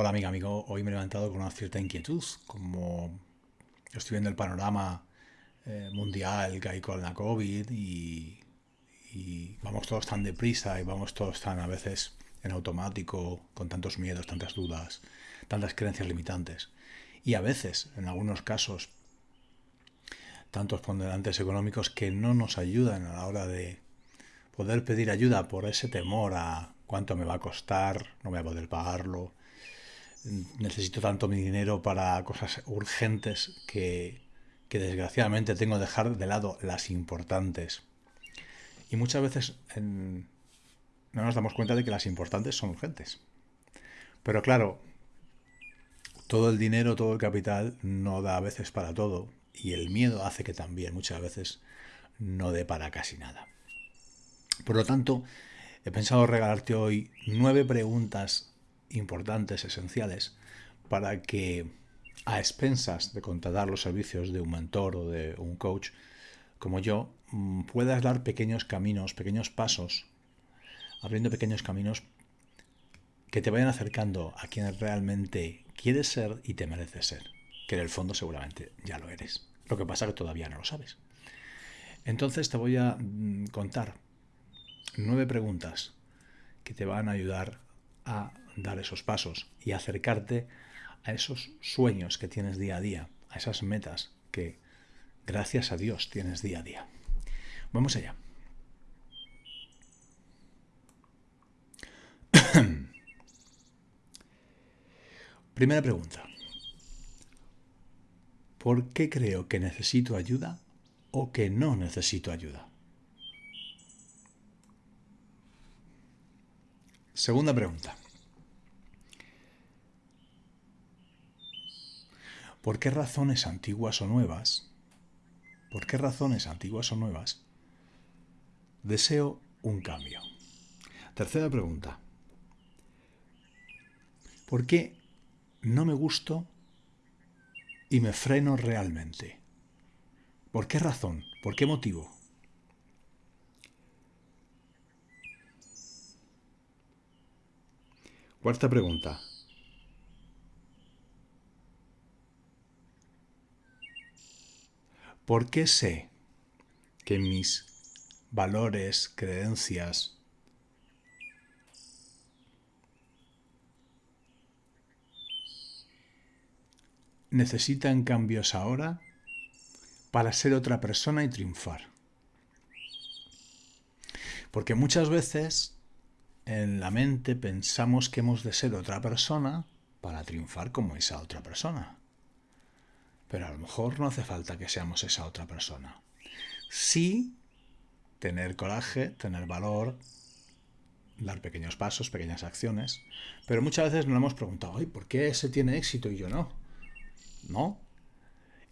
Hola amiga, amigo. Hoy me he levantado con una cierta inquietud, como estoy viendo el panorama eh, mundial que hay con la COVID y, y, vamos todos tan deprisa y vamos todos tan a veces en automático, con tantos miedos, tantas dudas, tantas creencias limitantes. Y a veces, en algunos casos, tantos ponderantes económicos que no nos ayudan a la hora de poder pedir ayuda por ese temor a cuánto me va a costar, no voy a poder pagarlo, necesito tanto mi dinero para cosas urgentes que, que desgraciadamente tengo que dejar de lado las importantes. Y muchas veces no nos damos cuenta de que las importantes son urgentes. Pero claro, todo el dinero, todo el capital no da a veces para todo y el miedo hace que también muchas veces no dé para casi nada. Por lo tanto, he pensado regalarte hoy nueve preguntas importantes, esenciales, para que a expensas de contratar los servicios de un mentor o de un coach como yo, mm, puedas dar pequeños caminos, pequeños pasos, abriendo pequeños caminos que te vayan acercando a quien realmente quieres ser y te mereces ser, que en el fondo seguramente ya lo eres. Lo que pasa es que todavía no lo sabes. Entonces te voy a mm, contar nueve preguntas que te van a ayudar a dar esos pasos y acercarte a esos sueños que tienes día a día, a esas metas que gracias a Dios tienes día a día. Vamos allá. Primera pregunta. ¿Por qué creo que necesito ayuda o que no necesito ayuda? Segunda pregunta. ¿Por qué razones antiguas o nuevas? ¿Por qué razones antiguas o nuevas? Deseo un cambio. Tercera pregunta. ¿Por qué no me gusto y me freno realmente? ¿Por qué razón? ¿Por qué motivo? Cuarta pregunta. ¿Por qué sé que mis valores, creencias, necesitan cambios ahora para ser otra persona y triunfar? Porque muchas veces en la mente pensamos que hemos de ser otra persona para triunfar como esa otra persona. Pero a lo mejor no hace falta que seamos esa otra persona. Sí tener coraje, tener valor, dar pequeños pasos, pequeñas acciones, pero muchas veces nos hemos preguntado, ¿por qué ese tiene éxito y yo no? ¿No?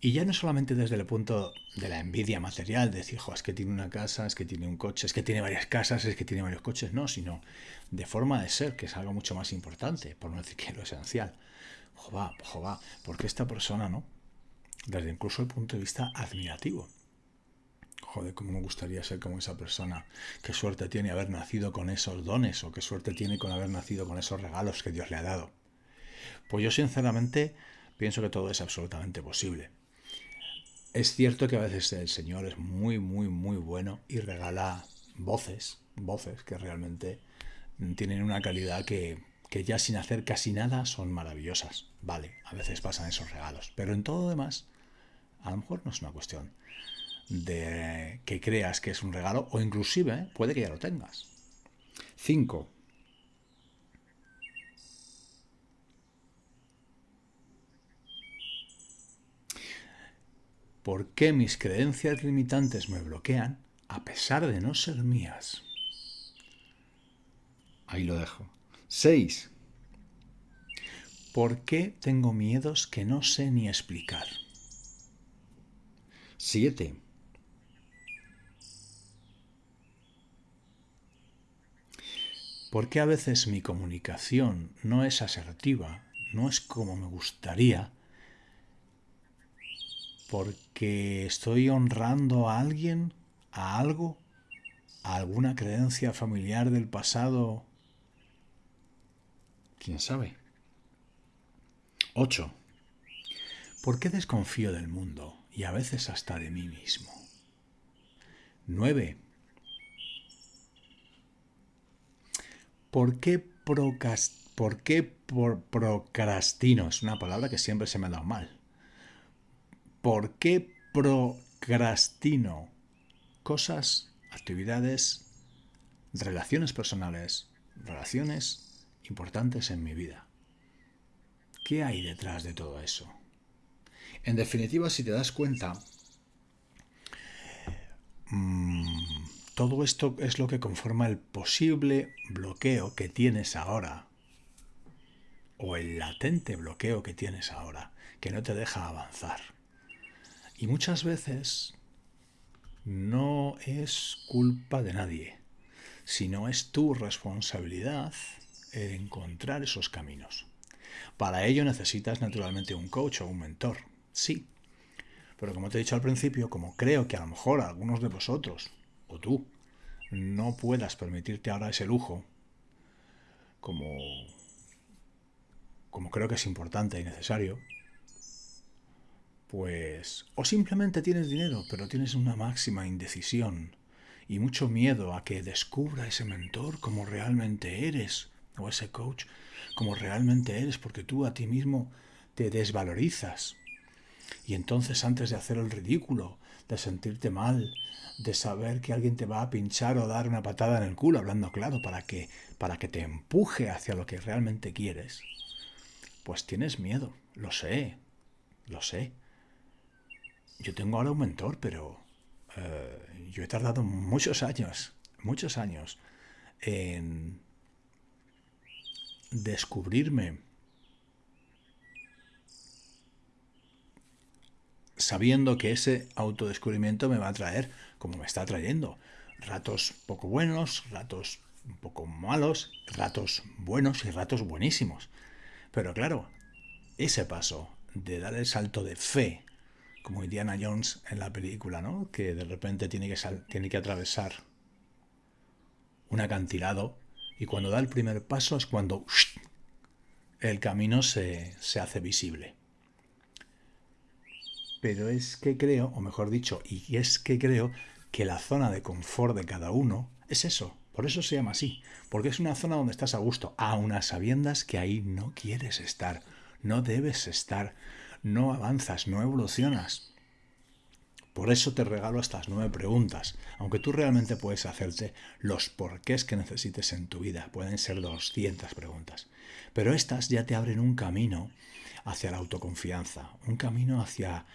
Y ya no solamente desde el punto de la envidia material, de decir, es que tiene una casa, es que tiene un coche, es que tiene varias casas, es que tiene varios coches, no, sino de forma de ser, que es algo mucho más importante, por no decir que lo esencial. Jova, jova, porque esta persona, ¿no? Desde incluso el punto de vista admirativo. Joder, cómo me gustaría ser como esa persona. Qué suerte tiene haber nacido con esos dones o qué suerte tiene con haber nacido con esos regalos que Dios le ha dado. Pues yo sinceramente pienso que todo es absolutamente posible. Es cierto que a veces el Señor es muy, muy, muy bueno y regala voces, voces que realmente tienen una calidad que, que ya sin hacer casi nada son maravillosas. Vale, a veces pasan esos regalos, pero en todo lo demás, a lo mejor no es una cuestión de que creas que es un regalo o inclusive puede que ya lo tengas. 5. ¿Por qué mis creencias limitantes me bloquean a pesar de no ser mías? Ahí lo dejo. 6. ¿Por qué tengo miedos que no sé ni explicar? 7. ¿Por qué a veces mi comunicación no es asertiva, no es como me gustaría porque estoy honrando a alguien, a algo, a alguna creencia familiar del pasado. ¿Quién sabe? 8. ¿Por qué desconfío del mundo y a veces hasta de mí mismo? 9. ¿Por qué, procrastino? Es una palabra que siempre se me ha dado mal. ¿Por qué procrastino cosas, actividades, relaciones personales, relaciones importantes en mi vida? ¿Qué hay detrás de todo eso? En definitiva, si te das cuenta, mmm, todo esto es lo que conforma el posible bloqueo que tienes ahora, o el latente bloqueo que tienes ahora, que no te deja avanzar. Y muchas veces no es culpa de nadie, sino es tu responsabilidad encontrar esos caminos. Para ello necesitas naturalmente un coach o un mentor, sí. Pero como te he dicho al principio, como creo que a lo mejor algunos de vosotros o tú no puedas permitirte ahora ese lujo, como, como creo que es importante y necesario, pues o simplemente tienes dinero, pero tienes una máxima indecisión y mucho miedo a que descubra ese mentor como realmente eres, o ese coach como realmente eres, porque tú a ti mismo te desvalorizas. Y entonces antes de hacer el ridículo, de sentirte mal, de saber que alguien te va a pinchar o dar una patada en el culo, hablando claro, para que, para que te empuje hacia lo que realmente quieres, pues tienes miedo, lo sé, lo sé. Yo tengo ahora un mentor, pero eh, yo he tardado muchos años, muchos años en descubrirme sabiendo que ese autodescubrimiento me va a traer, como me está trayendo, ratos poco buenos, ratos un poco malos, ratos buenos y ratos buenísimos. Pero claro, ese paso de dar el salto de fe, como Indiana Jones en la película, ¿no? Que de repente tiene que, tiene que atravesar un acantilado y cuando da el primer paso es cuando el camino se, se hace visible. Pero es que creo, o mejor dicho, y es que creo que la zona de confort de cada uno es eso. Por eso se llama así. Porque es una zona donde estás a gusto, a unas sabiendas que ahí no quieres estar, no debes estar, no avanzas, no evolucionas. Por eso te regalo estas nueve preguntas, aunque tú realmente puedes hacerte los porqués que necesites en tu vida. Pueden ser 200 preguntas. Pero estas ya te abren un camino hacia la autoconfianza, un camino hacia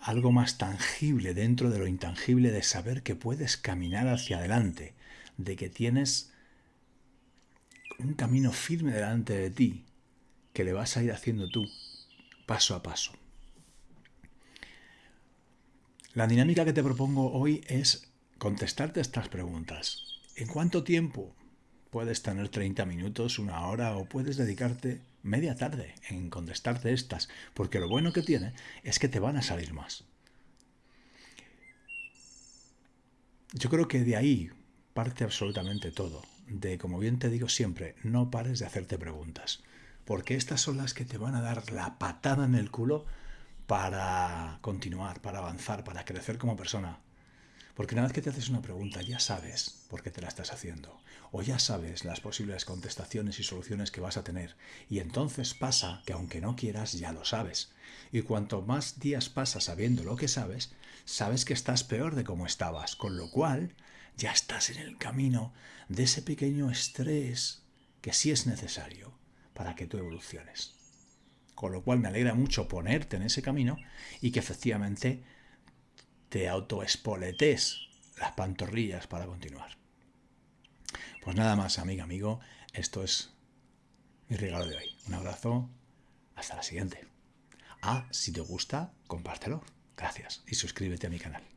algo más tangible dentro de lo intangible de saber que puedes caminar hacia adelante, de que tienes un camino firme delante de ti que le vas a ir haciendo tú paso a paso. La dinámica que te propongo hoy es contestarte estas preguntas. ¿En cuánto tiempo puedes tener 30 minutos, una hora o puedes dedicarte media tarde en contestarte estas? Porque lo bueno que tiene es que te van a salir más. Yo creo que de ahí parte absolutamente todo. De, como bien te digo siempre, no pares de hacerte preguntas. Porque estas son las que te van a dar la patada en el culo para continuar, para avanzar, para crecer como persona. Porque una vez que te haces una pregunta ya sabes por qué te la estás haciendo, o ya sabes las posibles contestaciones y soluciones que vas a tener, y entonces pasa que aunque no quieras ya lo sabes. Y cuanto más días pasas sabiendo lo que sabes, sabes que estás peor de como estabas, con lo cual ya estás en el camino de ese pequeño estrés que sí es necesario para que tú evoluciones. Con lo cual me alegra mucho ponerte en ese camino y que efectivamente te autoespoletes las pantorrillas para continuar. Pues nada más, amiga, amigo, esto es mi regalo de hoy. Un abrazo, hasta la siguiente. Ah, si te gusta, compártelo. Gracias y suscríbete a mi canal.